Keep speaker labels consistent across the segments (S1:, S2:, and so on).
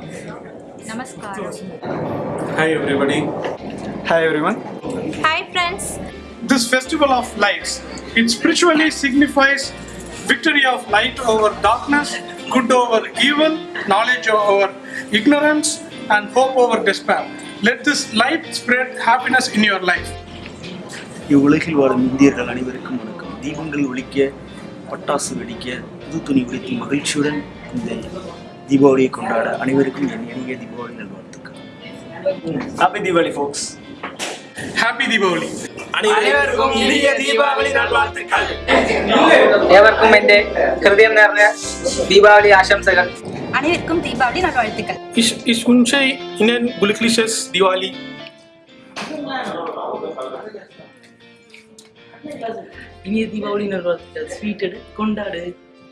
S1: Namaskar.
S2: Hi everybody.
S3: Hi everyone.
S1: Hi friends.
S4: This festival of lights, it spiritually signifies victory of light over darkness, good over evil, knowledge over ignorance, and hope over despair. Let this light spread happiness in your life.
S5: இவ்வுலகில் வாழும் இந்தியர்கள் அனைவருக்கும் வணக்கம் தீபங்கள் ஒழிக்க பட்டாசு வெடிக்க புது துணி உடுத்தி மகிழ்ச்சியுடன் இந்த தீபாவளியை கொண்டாட அனைவருக்கும் என் இனிய தீபாவளி நல்வாழ்த்துக்கள்
S3: Happy Diwali folks.
S4: Happy Diwali!
S3: அனைவருக்கும் இனிய தீபாவளி நல்வாழ்த்துக்கள்
S6: ഏവർക്കും എൻ്റെ ഹൃദയം നിറഞ്ഞ ദീപാവലി ആശംസകൾ
S1: அனைவருக்கும் தீபாவளி நல்வாழ்த்துக்கள்
S2: Ich, ich wünsche Ihnen glückliches Diwali.
S6: இனிய தீபாவளி நல்வாழ்த்துக்கள் ஸ்வீட் எடு கொண்டாடு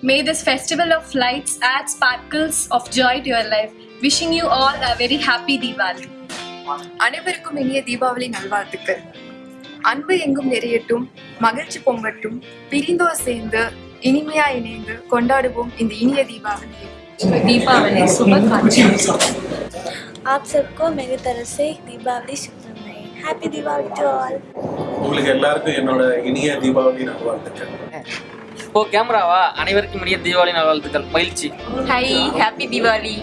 S7: May this festival of lights add sparkles of joy to your life. Wishing you all a very happy Diwali.
S8: அனைவருக்கும் இனிய தீபாவளி நல்வாழ்த்துக்கள் அன்பு எங்கும் நிறையட்டும் மகிழ்ச்சி பொங்கட்டும் பிரிந்தோர் சேர்ந்து இனிமையா இணைந்து கொண்டாடுவோம் இந்த இனிய தீபாவளியை
S7: दीपावली शुभकामनाएं
S9: आप सबको मेरी तरफ से दीपावली शुभकामनाएं हैप्पी दिवाली टू ऑल
S2: உங்களுக்கு எல்லாருக்கும் என்னோட இனிய தீபாவளி நல்வாழ்த்துக்கள்
S6: ஓ கேமராவா? அனைவருக்கும் இனிய தீபாவளி நல்வாழ்த்துக்கள். மகிழ்ச்சி.
S7: Hi happy Deepavali.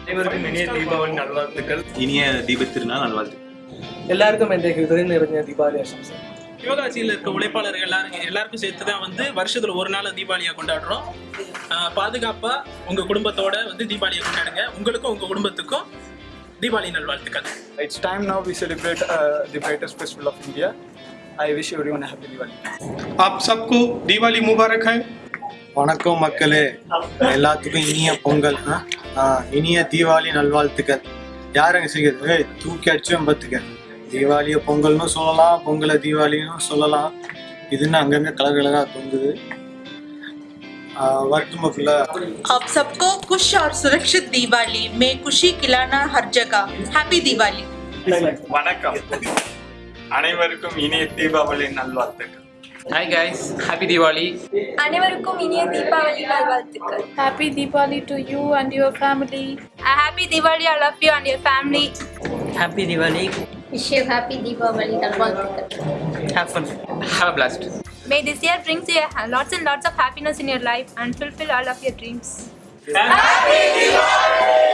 S3: அனைவருக்கும் இனிய தீபாவளி நல்வாழ்த்துக்கள்.
S5: இனிய தீபத்திருநாள் நல்வாழ்த்துக்கள்.
S6: எல்லாருக்கும் എൻ്റെ ഹൃദയം നിറഞ്ഞ ദീപാവലി ആശംസകൾ
S10: யோகாசியில் இருக்க உழைப்பாளர்கள் எல்லாரும் எல்லாருக்கும் சேர்த்து தான் வந்து வருஷத்துல ஒரு நாள் தீபாவளியை கொண்டாடுறோம் ஆஹ் பாதுகாப்பா உங்க குடும்பத்தோட வந்து தீபாவளியை கொண்டாடுங்க உங்களுக்கும் உங்க குடும்பத்துக்கும் தீபாவளி நல்வாழ்த்துக்கள்
S3: It's time now we celebrate uh, the brightest festival of India. I wish everyone a happy Diwali.
S4: आप सबको दिवाली मुबारक है
S11: வணக்கம் மக்களே எல்லாத்துக்கும் இனிய பொங்கல் ஆ? ஆ, இனிய தீபாவளி நல்வாழ்த்துக்கள் யாருங்க செய்கிறது ஏய் தூக்கி அடிச்சும் பத்துக்க தீபாவளியை பொங்கல்னு சொல்லலாம் பொங்கலை தீபாவளின்னு சொல்லலாம் இதுன்னு அங்கங்க கலர் கலரா தொங்குது ஆ, வரட்டுமா ஃபுல்லாக
S12: आप सबको खुश और सुरक्षित दिवाली में खुशी खिलाना हर जगह हैप्पी दिवाली
S3: வணக்கம் அனைவருக்கும் இனிய தீபாவளி நல்வாழ்த்துக்கள்
S6: ஹாய் கைஸ் ஹாப்பி தீபாவளி
S7: அனைவருக்கும் இனிய தீபாவளி நல்வாழ்த்துக்கள்
S8: Happy Diwali to you and your family.
S1: A happy Diwali all of you and your family.
S6: Happy Deepavali
S9: Wish you happy Deepavali. Have
S6: fun. Have a blast.
S1: May this year bring you lots and lots of happiness in your life and fulfill all of your dreams.
S2: Happy Diwali!